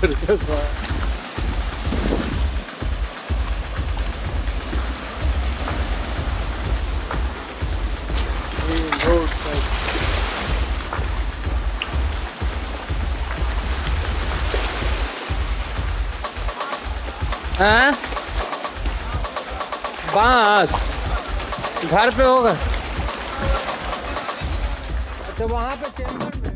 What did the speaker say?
Perché हाँ? बाँस। घर पे होगा। अच्छा वहाँ पे चेंबर में।